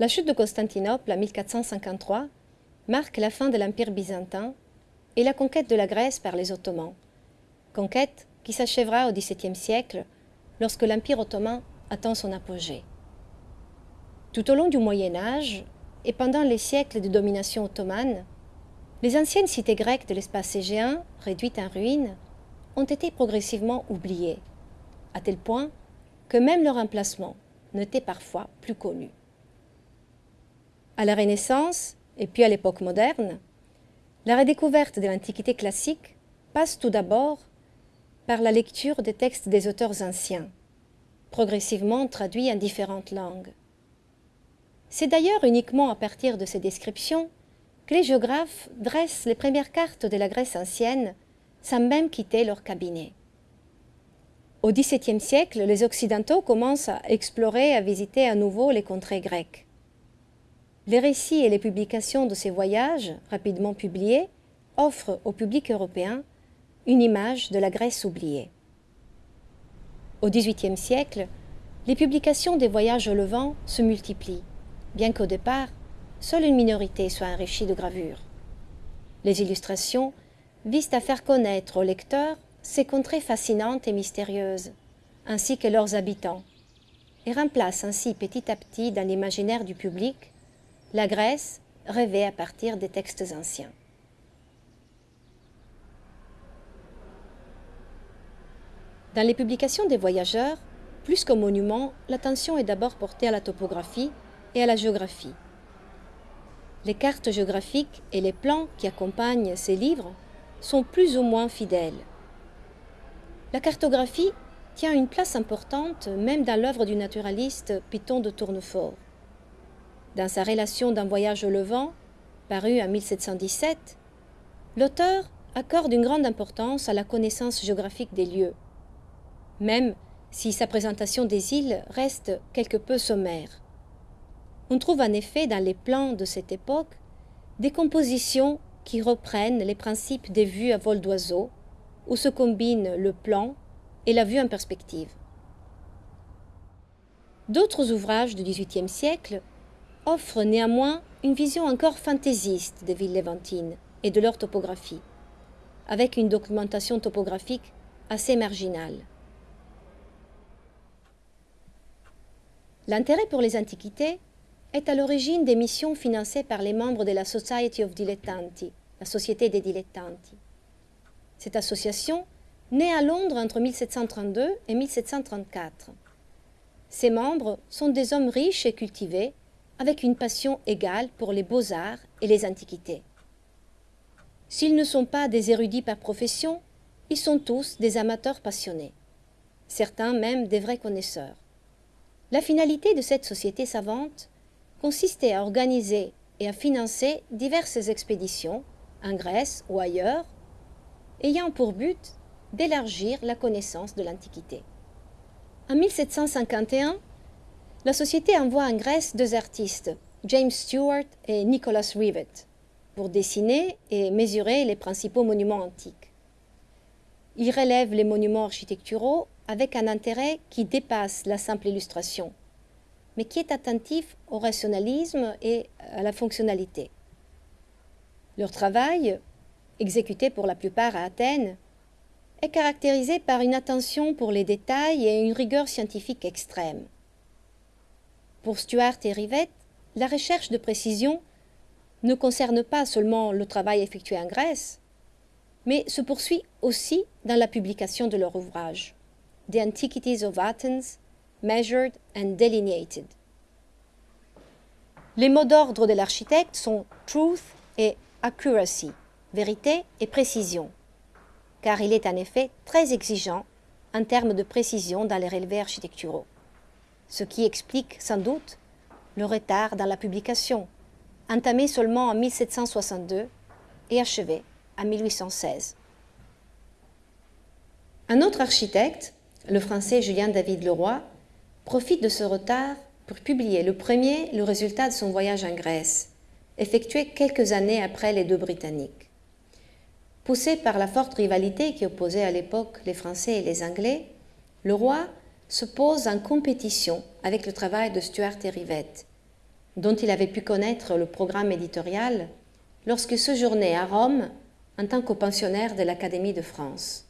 La chute de Constantinople en 1453 marque la fin de l'Empire byzantin et la conquête de la Grèce par les Ottomans, conquête qui s'achèvera au XVIIe siècle lorsque l'Empire ottoman atteint son apogée. Tout au long du Moyen Âge et pendant les siècles de domination ottomane, les anciennes cités grecques de l'espace égéen, réduites en ruines, ont été progressivement oubliées, à tel point que même leur emplacement n'était parfois plus connu. À la Renaissance, et puis à l'époque moderne, la redécouverte de l'Antiquité classique passe tout d'abord par la lecture des textes des auteurs anciens, progressivement traduits en différentes langues. C'est d'ailleurs uniquement à partir de ces descriptions que les géographes dressent les premières cartes de la Grèce ancienne sans même quitter leur cabinet. Au XVIIe siècle, les Occidentaux commencent à explorer et à visiter à nouveau les contrées grecques. Les récits et les publications de ces voyages, rapidement publiés, offrent au public européen une image de la Grèce oubliée. Au XVIIIe siècle, les publications des voyages au Levant se multiplient, bien qu'au départ, seule une minorité soit enrichie de gravures. Les illustrations visent à faire connaître aux lecteurs ces contrées fascinantes et mystérieuses, ainsi que leurs habitants, et remplacent ainsi petit à petit dans l'imaginaire du public la Grèce rêvée à partir des textes anciens. Dans les publications des voyageurs, plus qu'au monument, l'attention est d'abord portée à la topographie et à la géographie. Les cartes géographiques et les plans qui accompagnent ces livres sont plus ou moins fidèles. La cartographie tient une place importante même dans l'œuvre du naturaliste Python de Tournefort. Dans sa relation d'un voyage au Levant, paru en 1717, l'auteur accorde une grande importance à la connaissance géographique des lieux, même si sa présentation des îles reste quelque peu sommaire. On trouve en effet dans les plans de cette époque des compositions qui reprennent les principes des vues à vol d'oiseau, où se combinent le plan et la vue en perspective. D'autres ouvrages du XVIIIe siècle offrent néanmoins une vision encore fantaisiste des villes léventines et de leur topographie, avec une documentation topographique assez marginale. L'intérêt pour les antiquités est à l'origine des missions financées par les membres de la Society of Dilettanti, la Société des dilettanti. Cette association naît à Londres entre 1732 et 1734. Ses membres sont des hommes riches et cultivés, avec une passion égale pour les beaux-arts et les antiquités. S'ils ne sont pas des érudits par profession, ils sont tous des amateurs passionnés, certains même des vrais connaisseurs. La finalité de cette société savante consistait à organiser et à financer diverses expéditions, en Grèce ou ailleurs, ayant pour but d'élargir la connaissance de l'Antiquité. En 1751, la société envoie en Grèce deux artistes, James Stewart et Nicholas Rivet, pour dessiner et mesurer les principaux monuments antiques. Ils relèvent les monuments architecturaux avec un intérêt qui dépasse la simple illustration mais qui est attentif au rationalisme et à la fonctionnalité. Leur travail, exécuté pour la plupart à Athènes, est caractérisé par une attention pour les détails et une rigueur scientifique extrême. Pour Stuart et Rivette, la recherche de précision ne concerne pas seulement le travail effectué en Grèce, mais se poursuit aussi dans la publication de leur ouvrage, The Antiquities of Athens, measured and delineated. Les mots d'ordre de l'architecte sont truth et accuracy, vérité et précision, car il est en effet très exigeant en termes de précision dans les relevés architecturaux, ce qui explique sans doute le retard dans la publication, entamé seulement en 1762 et achevé en 1816. Un autre architecte, le français Julien David Leroy, profite de ce retard pour publier le premier le résultat de son voyage en Grèce, effectué quelques années après les deux Britanniques. Poussé par la forte rivalité qui opposait à l'époque les Français et les Anglais, le roi se pose en compétition avec le travail de Stuart et dont il avait pu connaître le programme éditorial lorsque séjournait à Rome en tant que pensionnaire de l'Académie de France.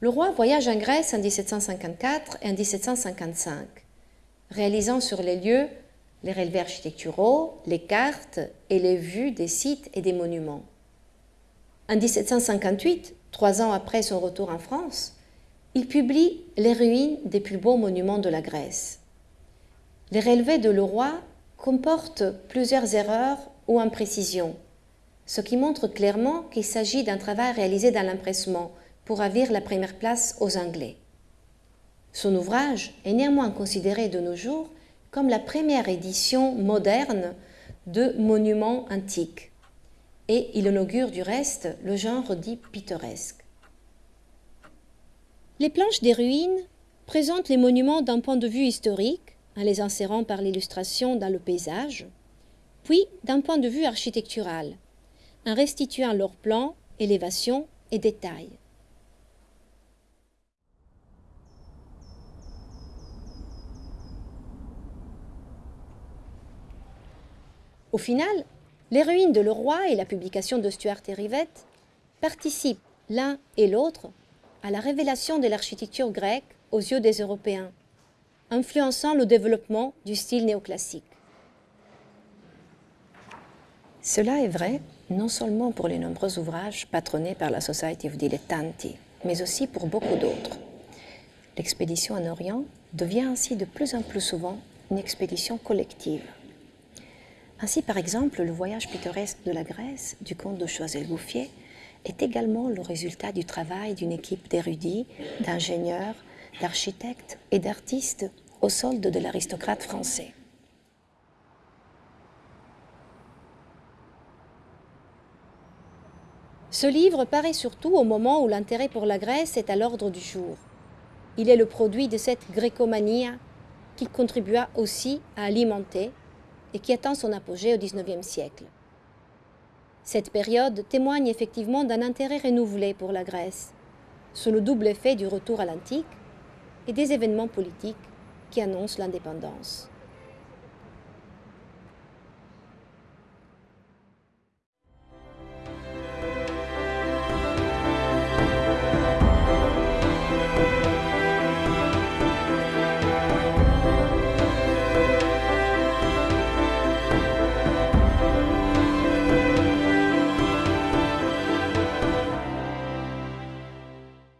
Le roi voyage en Grèce en 1754 et en 1755, réalisant sur les lieux les relevés architecturaux, les cartes et les vues des sites et des monuments. En 1758, trois ans après son retour en France, il publie les ruines des plus beaux monuments de la Grèce. Les relevés de Leroy comportent plusieurs erreurs ou imprécisions, ce qui montre clairement qu'il s'agit d'un travail réalisé dans l'empressement pour ravir la première place aux Anglais. Son ouvrage est néanmoins considéré de nos jours comme la première édition moderne de monuments antiques, et il inaugure du reste le genre dit pittoresque. Les planches des ruines présentent les monuments d'un point de vue historique, en les insérant par l'illustration dans le paysage, puis d'un point de vue architectural, en restituant leur plan, élévation et détails. Au final, les ruines de Leroy et la publication de Stuart et Rivette participent l'un et l'autre à la révélation de l'architecture grecque aux yeux des Européens, influençant le développement du style néoclassique. Cela est vrai non seulement pour les nombreux ouvrages patronnés par la Society of Dilettanti, mais aussi pour beaucoup d'autres. L'expédition en Orient devient ainsi de plus en plus souvent une expédition collective. Ainsi, par exemple, le voyage pittoresque de la Grèce du comte de Choiseul-Gouffier est également le résultat du travail d'une équipe d'érudits, d'ingénieurs, d'architectes et d'artistes au solde de l'aristocrate français. Ce livre paraît surtout au moment où l'intérêt pour la Grèce est à l'ordre du jour. Il est le produit de cette grécomanie qui contribua aussi à alimenter et qui atteint son apogée au XIXe siècle. Cette période témoigne effectivement d'un intérêt renouvelé pour la Grèce, sous le double effet du retour à l'antique et des événements politiques qui annoncent l'indépendance.